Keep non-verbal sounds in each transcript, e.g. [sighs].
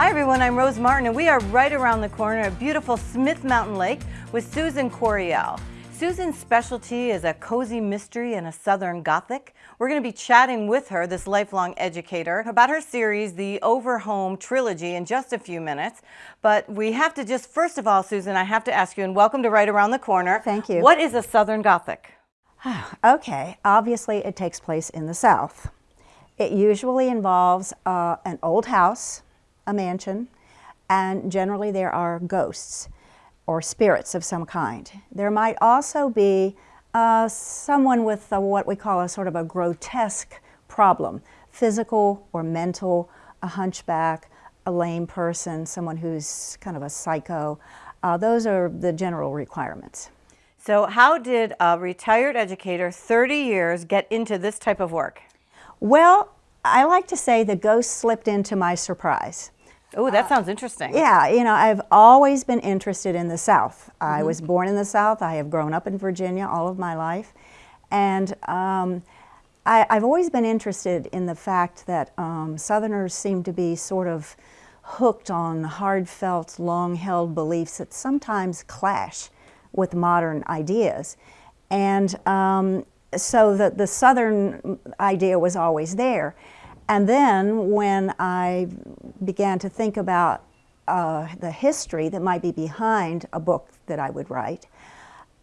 Hi everyone, I'm Rose Martin and we are right around the corner at beautiful Smith Mountain Lake with Susan Coryell. Susan's specialty is a cozy mystery and a Southern Gothic. We're going to be chatting with her, this lifelong educator, about her series, the Overhome Trilogy, in just a few minutes. But we have to just, first of all, Susan, I have to ask you, and welcome to Right Around the Corner. Thank you. What is a Southern Gothic? [sighs] okay, obviously it takes place in the South. It usually involves uh, an old house, a mansion, and generally there are ghosts or spirits of some kind. There might also be uh, someone with a, what we call a sort of a grotesque problem, physical or mental, a hunchback, a lame person, someone who's kind of a psycho. Uh, those are the general requirements. So how did a retired educator, 30 years, get into this type of work? Well, I like to say the ghost slipped into my surprise. Oh, that sounds interesting. Yeah, you know, I've always been interested in the South. Mm -hmm. I mm-hmm. was born in the South. I have grown up in Virginia all of my life. And um, I, have always been interested in the fact that um, Southerners seem to be sort of hooked on hard-felt, long-held beliefs that sometimes clash with modern ideas. And um, so the, the Southern idea was always there. And then when I began to think about uh, the history that might be behind a book that I would write,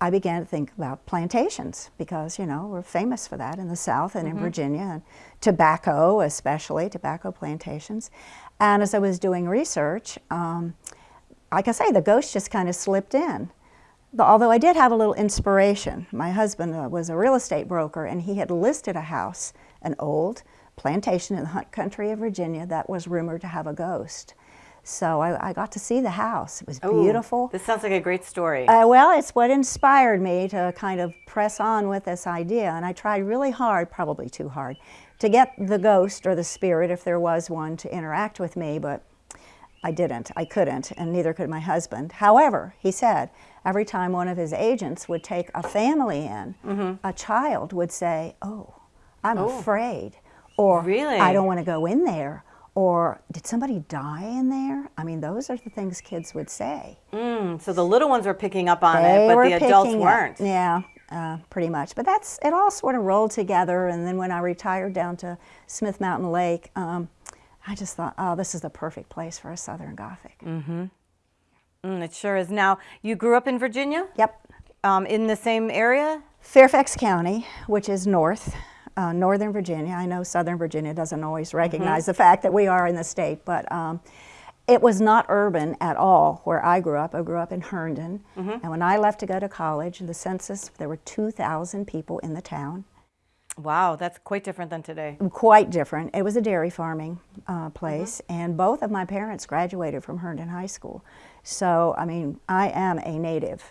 I began to think about plantations because, you know, we're famous for that in the South and mm -hmm. in mm-hmm. Virginia, and tobacco especially, tobacco plantations. And as I was doing research, um, like I say, the ghost just kind of slipped in. Although I did have a little inspiration. My husband uh, was a real estate broker and he had listed a house, an old plantation in the hunt country of Virginia that was rumored to have a ghost. So I, I got to see the house. It was Ooh, beautiful. This sounds like a great story. Uh, well, it's what inspired me to kind of press on with this idea. And I tried really hard, probably too hard, to get the ghost or the spirit, if there was one, to interact with me. But I didn't. I couldn't, and neither could my husband. However, he said every time one of his agents would take a family in, mm -hmm. a child would say, oh, I'm oh. afraid or really? I don't want to go in there, or did somebody die in there? I mean, those are the things kids would say. Mm, so the little ones were picking up on they it, but the adults weren't. Up, yeah, uh, pretty much. But that's it all sort of rolled together. And then when I retired down to Smith Mountain Lake, um, I just thought, oh, this is the perfect place for a Southern Gothic. Mm-hmm. Mm, it sure is. Now, you grew up in Virginia? Yep. Um, in the same area? Fairfax County, which is north uh, Northern Virginia. I know Southern Virginia doesn't always mm-hmm. recognize mm -hmm. the fact that we are in the state, but um, it was not urban at all where I grew up. I grew up in Herndon, mm -hmm. and when I left to go to college, the census, there were 2,000 people in the town. Wow, that's quite different than today. Quite different. It was a dairy farming uh, place, mm -hmm. and both of my parents graduated from Herndon High School. So, I mean, I am a native.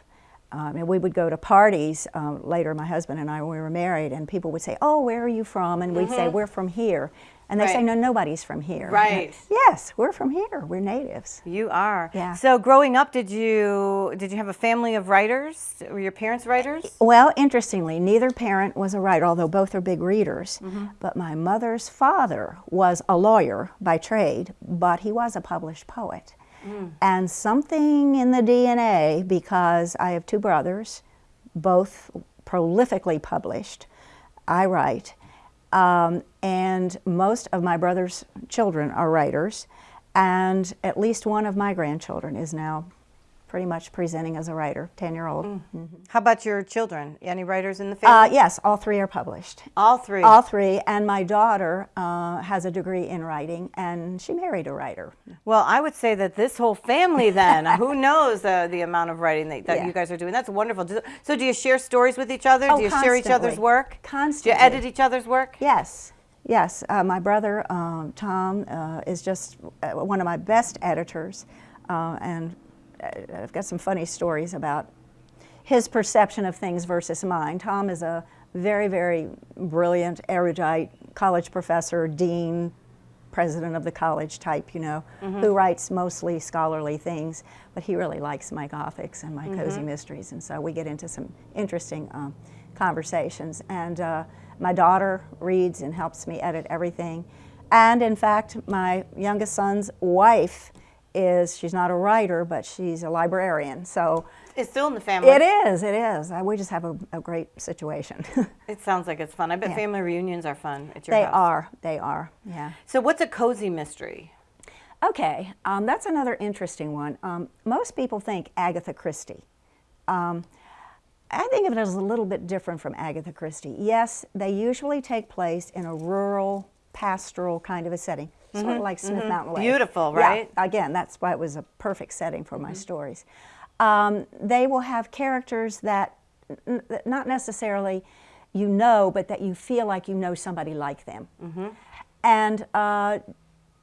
Um, and we would go to parties um, later, my husband and I, when we were married, and people would say, oh, where are you from? And we'd mm -hmm. say, mm-hmm. we're from here. And they right. say, no, nobody's from here. Right. [laughs] yes, we're from here. We're natives. You are. Yeah. So growing up, did you did you have a family of writers? Were your parents writers? Well, interestingly, neither parent was a writer, although both are big readers. Mm -hmm. But my mother's father was a lawyer by trade, but he was a published poet. And something in the DNA, because I have two brothers, both prolifically published, I write, um, and most of my brother's children are writers, and at least one of my grandchildren is now pretty much presenting as a writer, 10-year-old. Mm. Mm -hmm. How about your children? Any writers in the family? Uh, yes, all three are published. All three? All three, and my daughter uh, has a degree in writing, and she married a writer. Well, I would say that this whole family then, [laughs] who knows uh, the amount of writing that, that yeah. you guys are doing. That's wonderful. So do you share stories with each other? Oh, do you constantly. share each other's work? Constantly. Do you edit each other's work? Yes. Yes, uh, my brother um, Tom uh, is just uh, one of my best editors, uh, and I've got some funny stories about his perception of things versus mine. Tom is a very, very brilliant, erudite college professor, dean, president of the college type, you know, mm -hmm. who writes mostly scholarly things, but he really likes my Gothics and my mm -hmm. cozy mysteries, and so we get into some interesting um, conversations. And uh, my daughter reads and helps me edit everything. And in fact, my youngest son's wife is, she's not a writer, but she's a librarian. So It's still in the family. it is, it is. Uh, We just have a, a great situation. [laughs] It sounds like it's fun. I bet Yeah. family reunions are fun at your they house. are, they are, yeah. So what's a cozy mystery? Okay, um, that's another interesting one. Um, most people think Agatha Christie. Um, I think of it as a little bit different from Agatha Christie. Yes, they usually take place in a rural, pastoral kind of a setting, sort of like Smith Mountain Lake. Mm-hmm, Beautiful, Yeah, right? again, that's why it was a perfect setting for Mm-hmm. my stories. Um, they will have characters that n- that not necessarily you know, but that you feel like you know somebody like them. Mm-hmm. And uh,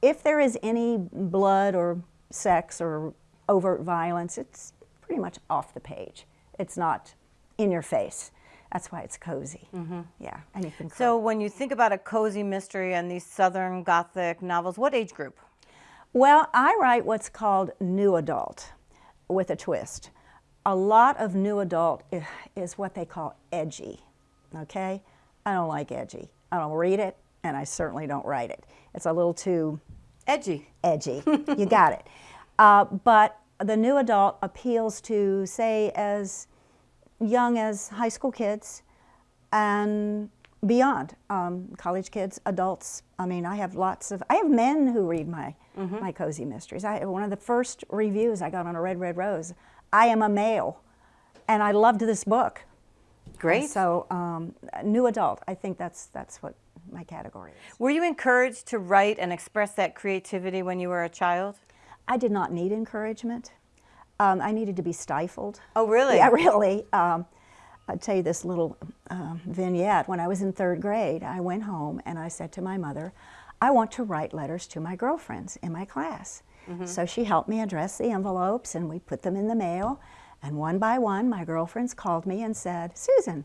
if there is any blood or sex or overt violence, it's pretty much off the page. It's not in your face. That's why it's cozy. Yeah, and you can. Mm-hmm. So when you think about a cozy mystery and these Southern Gothic novels, what age group? Well, I write what's called new adult with a twist. A lot of new adult is what they call edgy, okay? I don't like edgy. I don't read it, and I certainly don't write it. It's a little too Edgy. edgy. [laughs] you got it. Uh, but the new adult appeals to, say, as young as high school kids and beyond. Um, college kids, adults. I mean, I have lots of. I have men who read my my cozy mysteries. I one of the first reviews I got on a Red Red Rose. I am a male, and I loved this book. Great. So, um, new adult. I think that's that's what my category is. Were you encouraged to write and express that creativity when you were a child? I did not need encouragement. Um, I needed to be stifled. Oh, really? Yeah, [laughs] really. Um, I'll tell you this little um, vignette. When I was in third grade, I went home and I said to my mother, I want to write letters to my girlfriends in my class. So she helped me address the envelopes and we put them in the mail. And one by one, my girlfriends called me and said, Susan,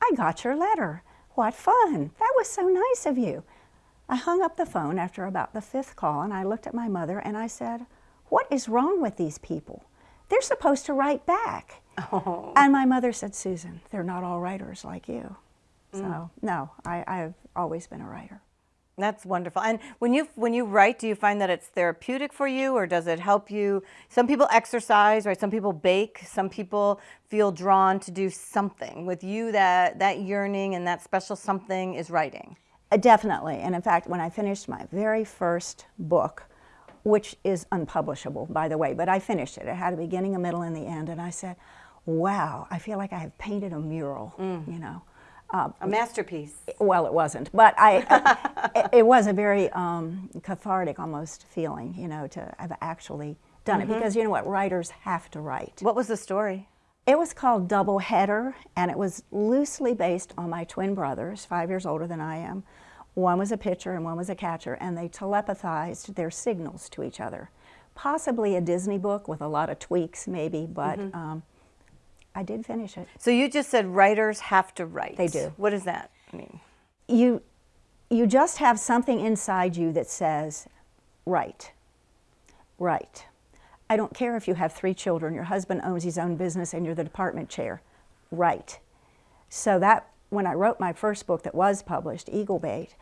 I got your letter. What fun. That was so nice of you. I hung up the phone after about the fifth call and I looked at my mother and I said, What is wrong with these people? They're supposed to write back. And my mother said, Susan, they're not all writers like you. So, no, I, I've always been a writer. That's wonderful. And when you when you write, do you find that it's therapeutic for you, or does it help you? Some people exercise, right? Some people bake. Some people feel drawn to do something. With you, that that yearning and that special something is writing. Uh, definitely. And in fact, when I finished my very first book, which is unpublishable, by the way, but I finished it. It had a beginning, a middle, and the end. And I said, wow, I feel like I have painted a mural, you know. Uh, A masterpiece. well, it wasn't, but I, [laughs] it, it was a very um, cathartic almost feeling, you know, to have actually done it. Because you know what? Writers have to write. What was the story? It was called Double Header, and it was loosely based on my twin brothers, five years older than I am. One was a pitcher and one was a catcher, and they telepathized their signals to each other. Possibly a Disney book with a lot of tweaks, maybe, but um, I did finish it. So you just said writers have to write. They do. What does that mean? You, you just have something inside you that says, write, right. I don't care if you have three children, your husband owns his own business, and you're the department chair. Right. So that when I wrote my first book that was published, Eagle Bait,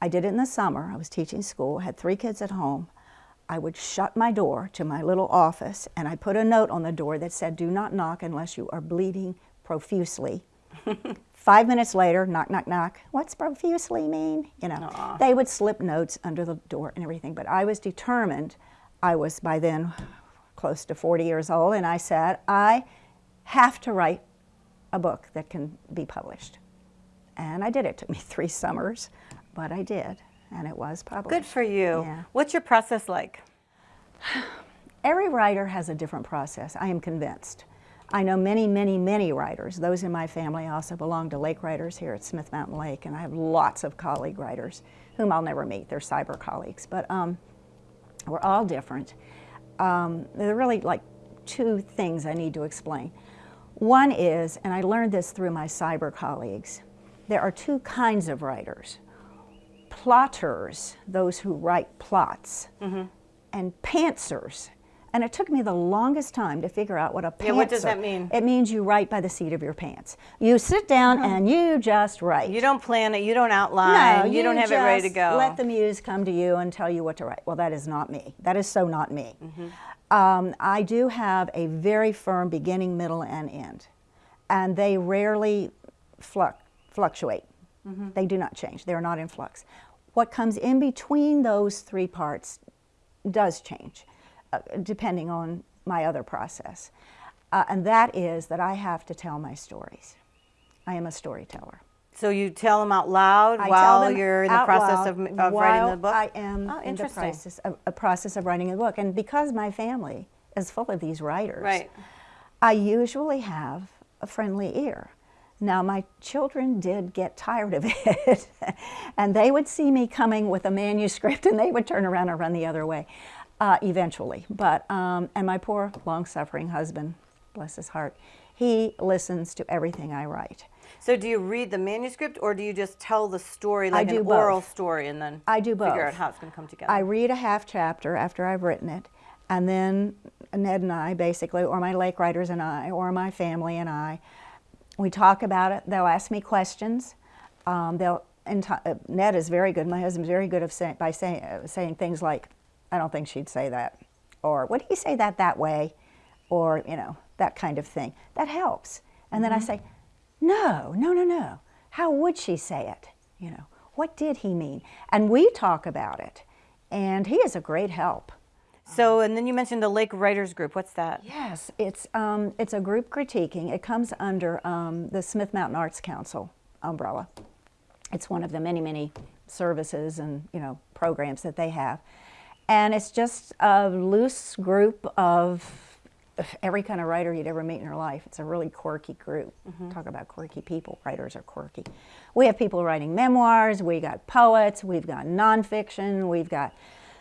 I did it in the summer. I was teaching school, had three kids at home. I would shut my door to my little office and I put a note on the door that said, Do not knock unless you are bleeding profusely. [laughs] Five minutes later, knock, knock, knock. What's profusely mean? You know, they would slip notes under the door and everything. But I was determined. I was by then close to 40 years old, and I said, I have to write a book that can be published. And I did. It took me [laughs] three summers, but I did, and it was published. Good for you. Yeah. What's your process like? [sighs] Every writer has a different process, I am convinced. I know many, many, many writers. Those in my family also belong to Lake Writers here at Smith Mountain Lake, and I have lots of colleague writers whom I'll never meet. They're cyber colleagues, but um, we're all different. Um, there are really like two things I need to explain. One is, and I learned this through my cyber colleagues, there are two kinds of writers plotters, those who write plots, and pantsers, And it took me the longest time to figure out what a pantser. Yeah, what does that mean? It means you write by the seat of your pants. You sit down and you just write. You don't plan it. You don't outline. no, you, don't have it ready to go. Let the muse come to you and tell you what to write. Well, that is not me. That is so not me. Mm-hmm. Um, I do have a very firm beginning, middle, and end, and they rarely fluc- fluctuate. Mm-hmm. They do not change. They are not in flux. What comes in between those three parts does change, uh, depending on my other process, uh, and that is that I have to tell my stories. I am a storyteller. so you tell them out loud I while you're in the process of, of writing the book. I am Oh, in the process of, a process of writing a book, and because my family is full of these writers, Right. I usually have a friendly ear. Now, my children did get tired of [laughs] it, and they would see me coming with a manuscript, and they would turn around and run the other way, uh, eventually. But um, and my poor, long-suffering husband, bless his heart, he listens to everything I write. So do you read the manuscript or do you just tell the story like an both. oral story and then I do both. figure out how it's going to come together? I read a half chapter after I've written it, and then Ned and I, basically, or my lake writers and I, or my family and I, we talk about it. They'll ask me questions. Um, they'll. And uh, Ned is very good. My husband's very good of say, by saying uh, saying things like, "I don't think she'd say that," or "Would he say that that way?" or you know that kind of thing. That helps. And then I say, "No, no, no, no. How would she say it? You know, what did he mean?" And we talk about it. And he is a great help. So, and then you mentioned the Lake Writers Group. What's that? Yes, it's um, it's a group critiquing. It comes under um, the Smith Mountain Arts Council umbrella. It's one of the many many services and you know programs that they have, and it's just a loose group of every kind of writer you'd ever meet in your life. It's a really quirky group. Talk about quirky people. Writers are quirky. We have people writing memoirs. We got poets. We've got nonfiction. We've got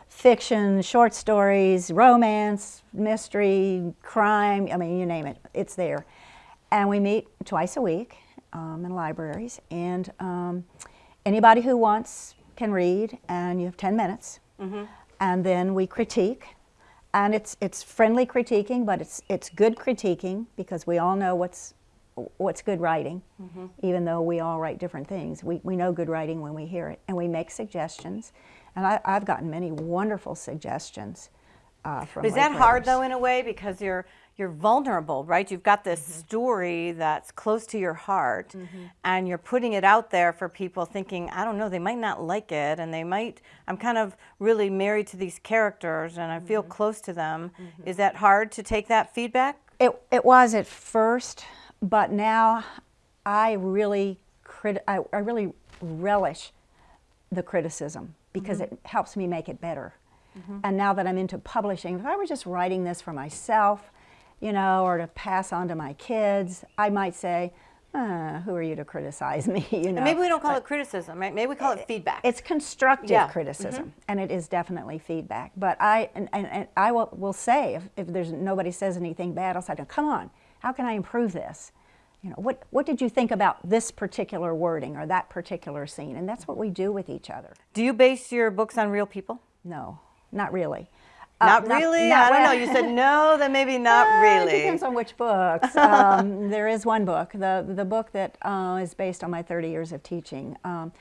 fiction, short stories, romance, mystery, crime. I mean, you name it. It's there. And we meet twice a week um, in libraries. And um, anybody who wants can read, and you have 10 minutes. And then we critique and it's it's friendly critiquing, but it's it's good critiquing because we all know what's what's good writing, even though we all write different things. We we know good writing when we hear it, and we make suggestions. And I, I've gotten many wonderful suggestions uh, from. Is late that hard though in a way because you're you're vulnerable, right? You've got this Mm-hmm. story that's close to your heart and you're putting it out there for people thinking, I don't know, they might not like it and they might I'm kind of really married to these characters and I feel Mm-hmm. close to them. Is that hard to take that feedback? It, it was at first, but now I really crit- I, I really relish the criticism because mm-hmm. it helps me make it better. Mm-hmm. And now that I'm into publishing, if I were just writing this for myself, you know, or to pass on to my kids, I might say, uh, "Who are you to criticize me?" [laughs] You know. And maybe we don't call it criticism, right? Maybe we call it eh, feedback. It's constructive Yeah. Criticism, mm-hmm. and it is definitely feedback. But I and, and, and I will, will say if, if there's nobody says anything bad, I'll say, "Come on, how can I improve this?" You know, what what did you think about this particular wording or that particular scene? And that's what we do with each other. Do you base your books on real people? No, not really. Not Uh, really? not I don't know. You said [laughs] no, then maybe not Uh, really. It depends on which books. [laughs] um, there is one book, the the book that uh, is based on my 30 years of teaching. Um,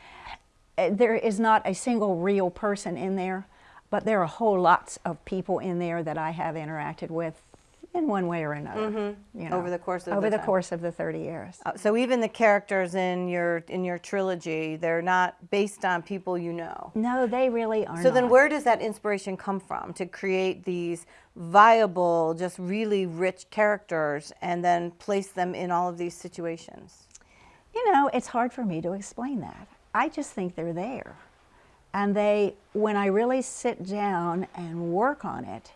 eh, there is not a single real person in there, but there are whole lots of people in there that I have interacted with in one way or another. you know. Over the course of over the the course of the 30 years. Uh, so even the characters in your in your trilogy, they're not based on people you know. No, they really are. So then where does that inspiration come from to create these viable, just really rich characters and then place them in all of these situations? You know, it's hard for me to explain that. I just think they're there. And they, when I really sit down and work on it,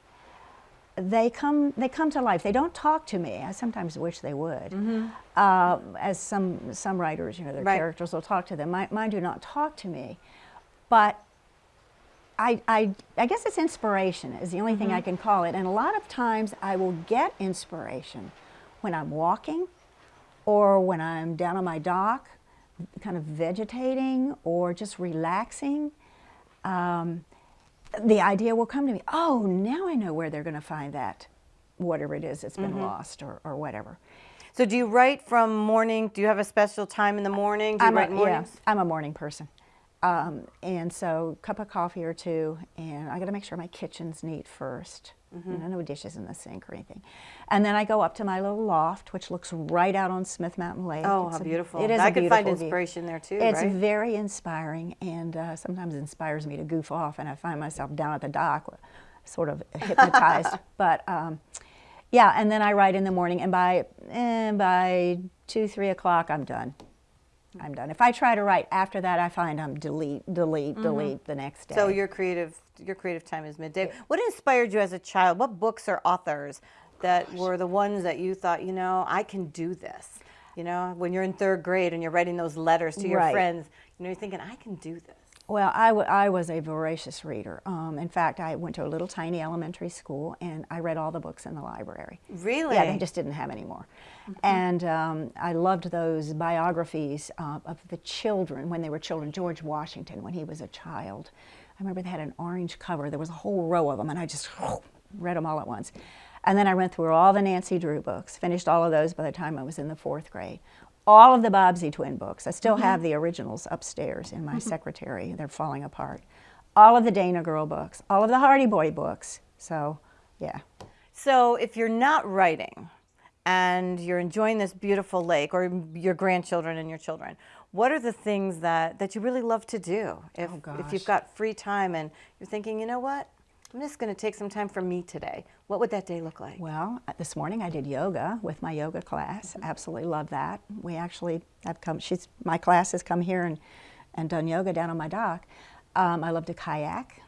they come, they come to life. They don't talk to me. I sometimes wish they would. Uh, as some, some writers, you know, their Right. characters will talk to them. Mine, mine do not talk to me. But I, I, I guess it's inspiration is the only thing I can call it. And a lot of times I will get inspiration when I'm walking or when I'm down on my dock, kind of vegetating or just relaxing. Um, the idea will come to me. Oh, now I know where they're going to find that, whatever it is that's been lost or, or whatever. So do you write from morning? Do you have a special time in the morning? Do you I'm write a, mornings? Yeah, I'm a morning person. Um, and so, cup of coffee or two, and I got to make sure my kitchen's neat 1st Mm-hmm. You know, no dishes in the sink or anything. And then I go up to my little loft, which looks right out on Smith Mountain Lake. Oh, It's how a- beautiful. It is I could find beautiful view. inspiration there too, It's right? very inspiring, and uh, sometimes inspires me to goof off, and I find myself down at the dock, sort of [laughs] hypnotized. but um, yeah, and then I write in the morning, and by eh, by two, three o'clock, I'm done. I'm done. If I try to write after that, I find I'm delete, delete, delete the next day. Mm-hmm. So your creative your creative time is midday. What inspired you as a child? What books or authors that were the ones that you thought, you know, I can do this? You know, when you're in third grade and you're writing those letters to your Right. friends, you know, you're thinking, I can do this. Well, I, w- I was a voracious reader. Um, in fact, I went to a little tiny elementary school and I read all the books in the library. Really? Yeah, they just didn't have any more. And um, I loved those biographies uh, of the children when they were children. George Washington, when he was a child. I remember they had an orange cover. There was a whole row of them, and I just [sighs] read them all at once. And then I went through all the Nancy Drew books, finished all of those by the time I was in the fourth grade. All of the Bobbsey twin books. I still mm-hmm. have the originals upstairs in my mm-hmm. secretary. They're falling apart. All of the Dana Girl books, all of the Hardy Boy books. So, yeah. So if you're not writing and you're enjoying this beautiful lake or your grandchildren and your children, what are the things that, that you really love to do? If, Oh, if you've oh, got free time and you're thinking, you know what, I'm just going to take some time for me today. What would that day look like? Well, uh, this morning I did yoga with my yoga class. Absolutely love that. We actually have come. She's my class has come here and and done yoga down on my dock. Um, I love to kayak.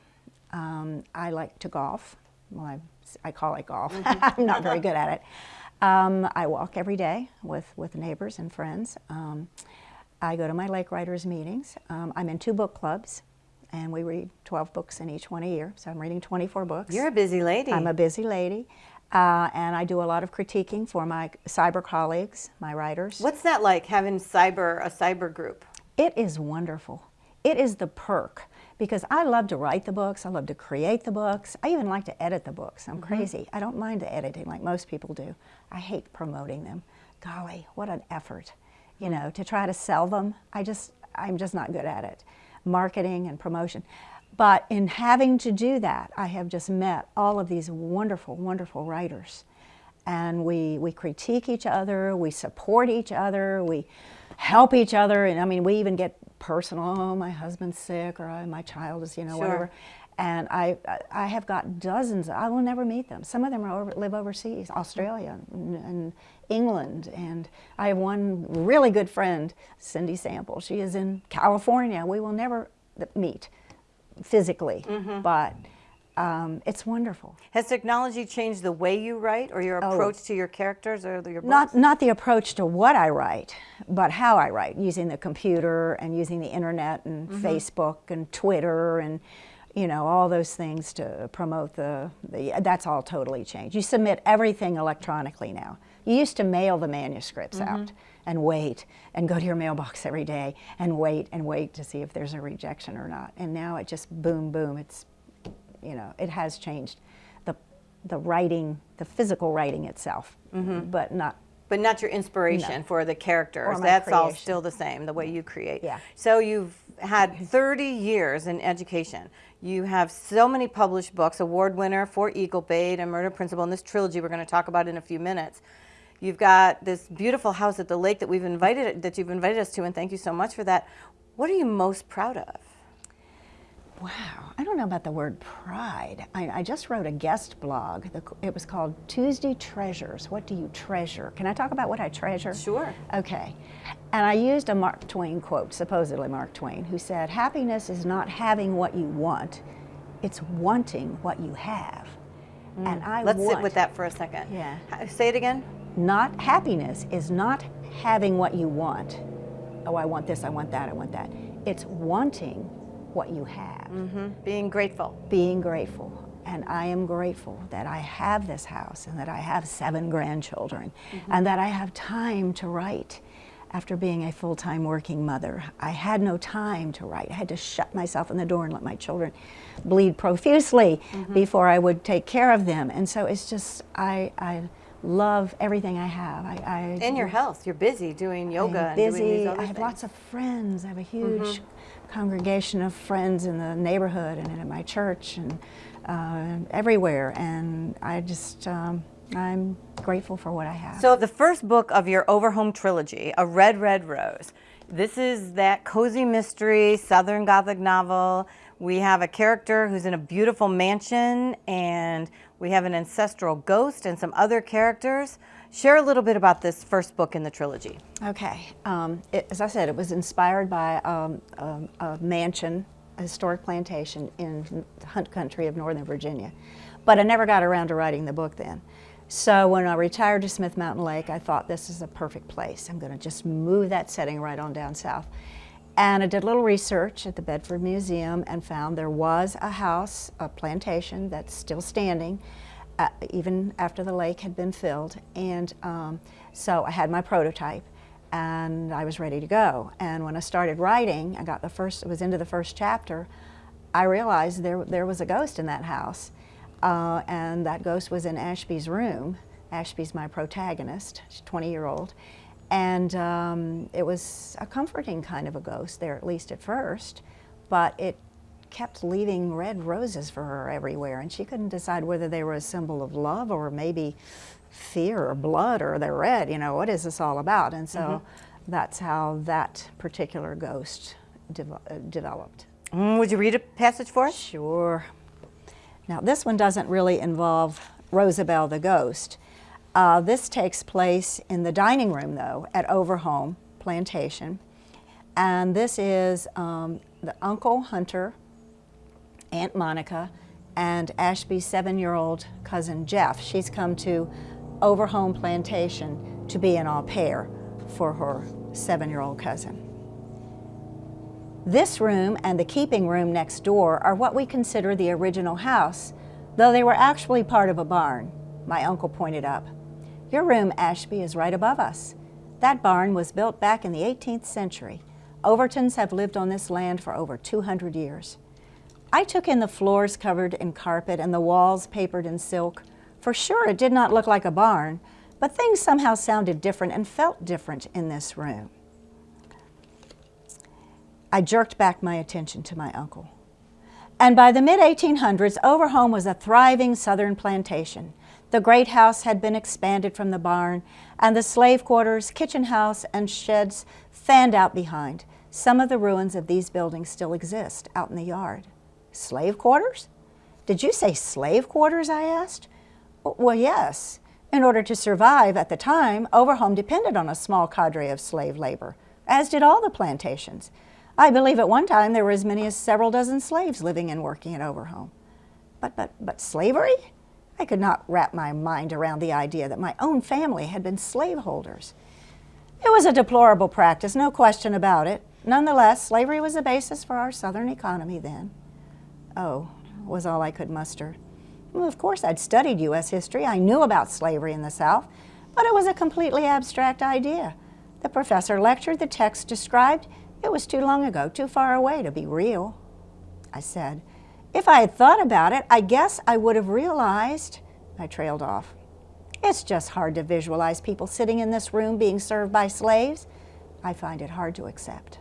Um, I like to golf. Well, I, I call it golf. [laughs] I'm not very good at it. Um, I walk every day with with neighbors and friends. Um, I go to my Lake Writers meetings. Um, I'm in two book clubs, and we read 12 books in each one a year. So I'm reading 24 books. You're a busy lady. I'm a busy lady, uh, and I do a lot of critiquing for my cyber colleagues, my writers. What's that like having cyber a cyber group? It is wonderful. It is the perk because I love to write the books. I love to create the books. I even like to edit the books. I'm crazy. I don't mind the editing like most people do. I hate promoting them. Golly, what an effort, you know, to try to sell them. I just, I'm just not good at it. Marketing and promotion. But in having to do that, I have just met all of these wonderful, wonderful writers and we, we critique each other, we support each other, we help each other, and I mean, we even get personal. Oh, my husband's sick, or "Oh, my child is, you know, Sure. whatever. And I, I have got dozens. I will never meet them. Some of them are over, live overseas, Australia and, and England, and I have one really good friend, Cindy Sample. She is in California. We will never meet physically, Mm-hmm. but um, it's wonderful. Has technology changed the way you write or your approach to your characters or your books? Oh. Not, not the approach to what I write, but how I write, using the computer and using the internet and Facebook and Twitter and, you know, all those things to promote the, the, that's all totally changed. You submit everything electronically now. You used to mail the manuscripts mm-hmm. out and wait and go to your mailbox every day and wait and wait to see if there's a rejection or not. And now it just boom, boom, it's, you know, it has changed the, the writing, the physical writing itself, mm-hmm. but not But not your inspiration No. for the characters. That's all still the same, the way you create. Yeah. So you've had [laughs] 30 years in education. You have so many published books, award winner for Eagle Bait and Murder Principle, and this trilogy we're going to talk about in a few minutes. You've got this beautiful house at the lake that we've invited that you've invited us to, and thank you so much for that. What are you most proud of? Wow, I don't know about the word pride. I, I just wrote a guest blog. The, it was called Tuesday Treasures. What do you treasure? Can I talk about what I treasure? Sure. Okay. And I used a Mark Twain quote, supposedly Mark Twain, who said, Happiness is not having what you want, it's wanting what you have. Mm. And I Let's want, sit with that for a second. Yeah. Say it again. Not happiness is not having what you want. Oh, I want this, I want that, I want that. It's wanting what you have Being grateful. being grateful. And I am grateful that I have this house and that I have seven grandchildren and that I have time to write after being a full-time working mother. I had no time to write. I had to shut myself in the door and let my children bleed profusely mm -hmm. before I would take care of them. And so it's just, I, I love everything I have. I, I and your health. You're busy doing yoga. I'm busy. I have things. lots of friends. I have a huge mm -hmm. congregation of friends in the neighborhood and at my church and uh, everywhere. And I just, um, I'm grateful for what I have. So the first book of your Overhome trilogy, A Red, Red Rose, this is that cozy mystery, Southern Gothic novel. We have a character who's in a beautiful mansion and we have an ancestral ghost and some other characters. Share a little bit about this first book in the trilogy. Okay. Um, it, as I said, it was inspired by um, a, a mansion, a historic plantation in the Hunt Country of Northern Virginia. But I never got around to writing the book then. So when I retired to Smith Mountain Lake, I thought this is a perfect place. I'm going to just move that setting right on down south. And I did a little research at the Bedford Museum and found there was a house, a plantation that's still standing, uh, even after the lake had been filled. And um, so I had my prototype and I was ready to go. And when I started writing, I got the first, it was into the first chapter, I realized there, there was a ghost in that house. Uh, and that ghost was in Ashby's room. Ashby's my protagonist, she's 20 year old. And um, it was a comforting kind of a ghost there, at least at first, but it kept leaving red roses for her everywhere, and she couldn't decide whether they were a symbol of love or maybe fear or blood or they're red, you know, what is this all about? And so mm -hmm. that's how that particular ghost de uh, developed. Mm, would you read a passage for us? Sure. Now, this one doesn't really involve Rosabelle the ghost. Uh, this takes place in the dining room, though, at Overhome Plantation. And this is um, the Uncle Hunter, Aunt Monica, and Ashby's seven-year-old cousin Jeff. She's come to Overhome Plantation to be an au pair for her seven-year-old cousin. This room and the keeping room next door are what we consider the original house, though they were actually part of a barn, my uncle pointed up. Your room, Ashby, is right above us. That barn was built back in the 18th century. Overtons have lived on this land for over 200 years. I took in the floors covered in carpet and the walls papered in silk. For sure, it did not look like a barn, but things somehow sounded different and felt different in this room. I jerked back my attention to my uncle. And by the mid-1800s, Overhome was a thriving southern plantation. The great house had been expanded from the barn, and the slave quarters, kitchen house, and sheds fanned out behind. Some of the ruins of these buildings still exist out in the yard. Slave quarters? Did you say slave quarters, I asked. Well, yes. In order to survive at the time, Overhome depended on a small cadre of slave labor, as did all the plantations. I believe at one time there were as many as several dozen slaves living and working at Overhome. But, but, but slavery? I could not wrap my mind around the idea that my own family had been slaveholders. It was a deplorable practice, no question about it. Nonetheless, slavery was the basis for our Southern economy then. Oh, was all I could muster. Well, of course, I'd studied U.S. history. I knew about slavery in the South, but it was a completely abstract idea. The professor lectured, the text described, it was too long ago, too far away to be real. I said, if I had thought about it, I guess I would have realized, I trailed off. It's just hard to visualize people sitting in this room being served by slaves. I find it hard to accept.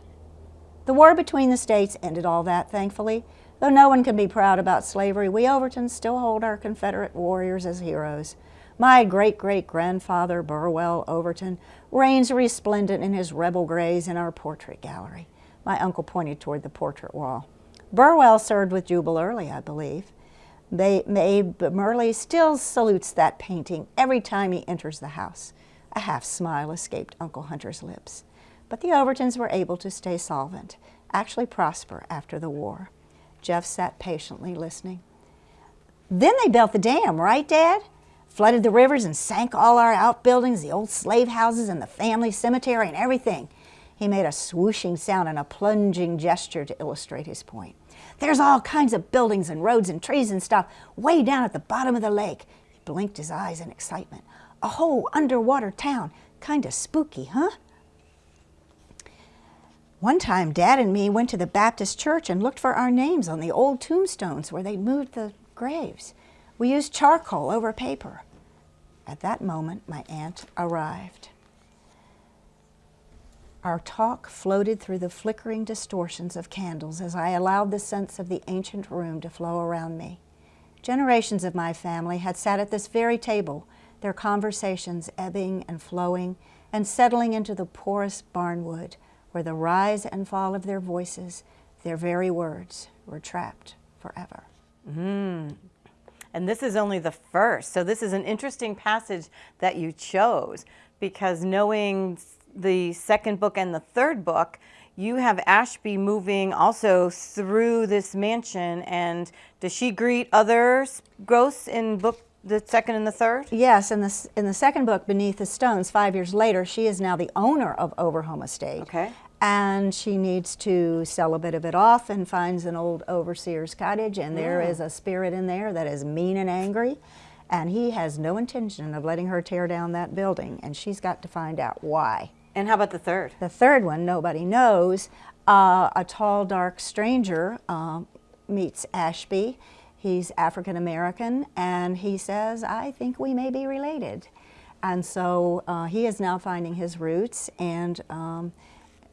The war between the states ended all that, thankfully. Though no one can be proud about slavery, we Overtons still hold our Confederate warriors as heroes. My great-great-grandfather, Burwell Overton, reigns resplendent in his rebel grays in our portrait gallery. My uncle pointed toward the portrait wall. Burwell served with Jubal Early, I believe. Abe Murley still salutes that painting every time he enters the house. A half smile escaped Uncle Hunter's lips. But the Overtons were able to stay solvent, actually prosper after the war. Jeff sat patiently listening. Then they built the dam, right, Dad? flooded the rivers and sank all our outbuildings, the old slave houses and the family cemetery and everything. He made a swooshing sound and a plunging gesture to illustrate his point. There's all kinds of buildings and roads and trees and stuff way down at the bottom of the lake. He blinked his eyes in excitement. A whole underwater town. Kind of spooky, huh? One time, Dad and me went to the Baptist church and looked for our names on the old tombstones where they moved the graves. We used charcoal over paper. At that moment, my aunt arrived. Our talk floated through the flickering distortions of candles as I allowed the sense of the ancient room to flow around me. Generations of my family had sat at this very table, their conversations ebbing and flowing and settling into the porous barnwood where the rise and fall of their voices, their very words, were trapped forever. Mm. And this is only the first. So this is an interesting passage that you chose because knowing the second book and the third book, you have Ashby moving also through this mansion. And does she greet other ghosts in book the second and the third? Yes, in the, in the second book, Beneath the Stones, five years later, she is now the owner of Overhome Estate. Okay. And she needs to sell a bit of it off and finds an old overseer's cottage, and there mm. is a spirit in there that is mean and angry. And he has no intention of letting her tear down that building, and she's got to find out why. And how about the third? The third one, nobody knows. Uh, a tall, dark stranger uh, meets Ashby. He's African American, and he says, I think we may be related. And so uh, he is now finding his roots, and um,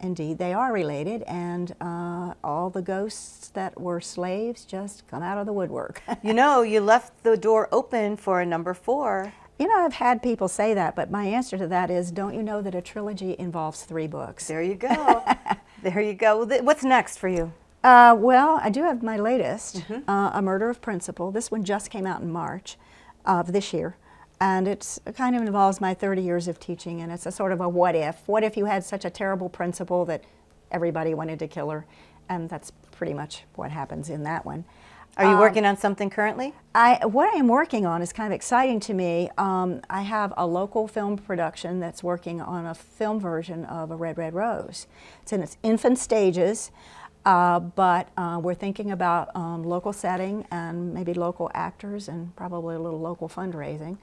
indeed they are related, and uh, all the ghosts that were slaves just come out of the woodwork. [laughs] you know, you left the door open for a number four. You know, I've had people say that, but my answer to that is, don't you know that a trilogy involves three books? There you go. [laughs] there you go. What's next for you? Uh, well, I do have my latest, mm -hmm. uh, A Murder of Principle. This one just came out in March of this year. And it kind of involves my 30 years of teaching, and it's a sort of a what if. What if you had such a terrible principal that everybody wanted to kill her? And that's pretty much what happens in that one. Are you um, working on something currently? I, what I am working on is kind of exciting to me. Um, I have a local film production that's working on a film version of A Red, Red Rose. It's in its infant stages, uh, but uh, we're thinking about um, local setting and maybe local actors and probably a little local fundraising.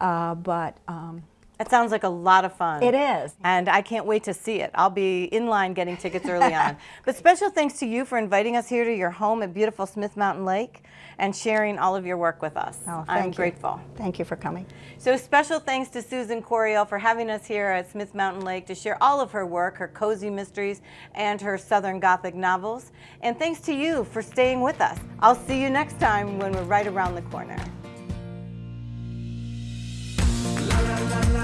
Uh, but um, that sounds like a lot of fun. It is. And I can't wait to see it. I'll be in line getting tickets early [laughs] on. But special thanks to you for inviting us here to your home at beautiful Smith Mountain Lake and sharing all of your work with us. Oh, I'm you. grateful. Thank you for coming. So special thanks to Susan Coryell for having us here at Smith Mountain Lake to share all of her work, her cozy mysteries, and her Southern Gothic novels. And thanks to you for staying with us. I'll see you next time when we're right around the corner. La, la, la,